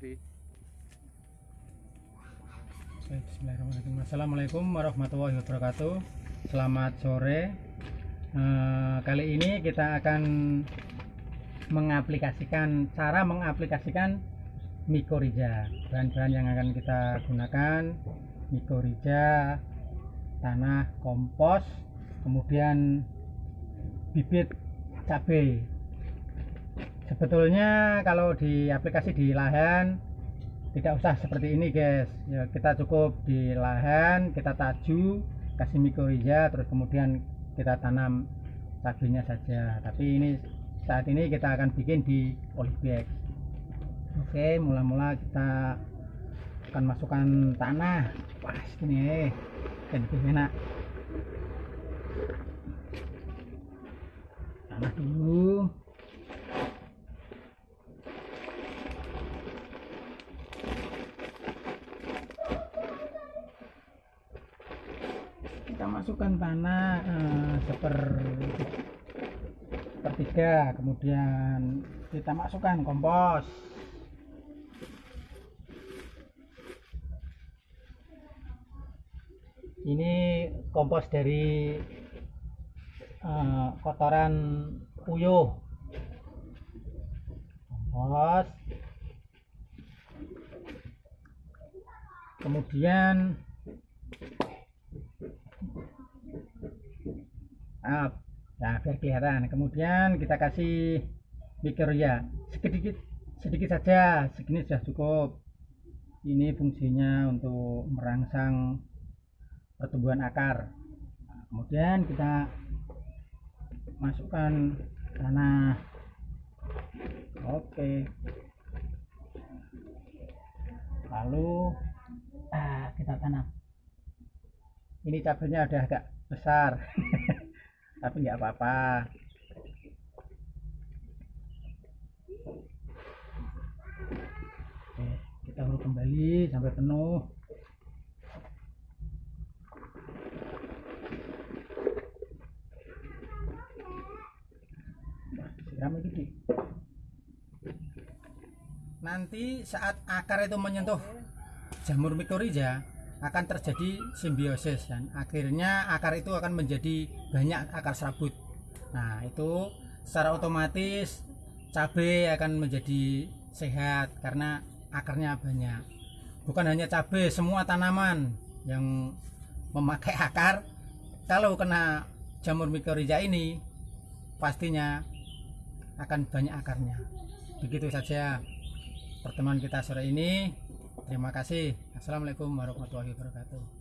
Bismillahirrahmanirrahim. Assalamualaikum warahmatullahi wabarakatuh. Selamat sore. Eh, kali ini kita akan mengaplikasikan cara mengaplikasikan mikorija. Bahan-bahan yang akan kita gunakan mikorija, tanah kompos, kemudian bibit cabai. Sebetulnya kalau di aplikasi di lahan tidak usah seperti ini guys. Ya kita cukup di lahan kita taju kasih mikorija terus kemudian kita tanam cabenya saja. Tapi ini saat ini kita akan bikin di polybag oke mula-mula kita akan masukkan tanah. Pas gini dan enak. Tanah dulu kita masukkan tanah eh, kemudian kita masukkan kompos. Ini kompos dari eh, kotoran puyuh kompos. Kemudian Maaf. Nah, biar kelihatan. Kemudian kita kasih ya sedikit sedikit saja. Segini sudah cukup. Ini fungsinya untuk merangsang pertumbuhan akar. Nah, kemudian kita masukkan tanah. Oke. Lalu ah, kita tanam. Ini cabenya udah agak besar. tapi nggak apa-apa. Kita urut kembali sampai penuh. Nanti saat akar itu menyentuh jamur mikorija akan terjadi simbiosis dan akhirnya akar itu akan menjadi banyak akar serabut. Nah itu secara otomatis cabai akan menjadi sehat karena akarnya banyak. Bukan hanya cabai semua tanaman yang memakai akar kalau kena jamur mikorija ini pastinya akan banyak akarnya. Begitu saja pertemuan kita sore ini Terima kasih. Assalamualaikum warahmatullahi wabarakatuh.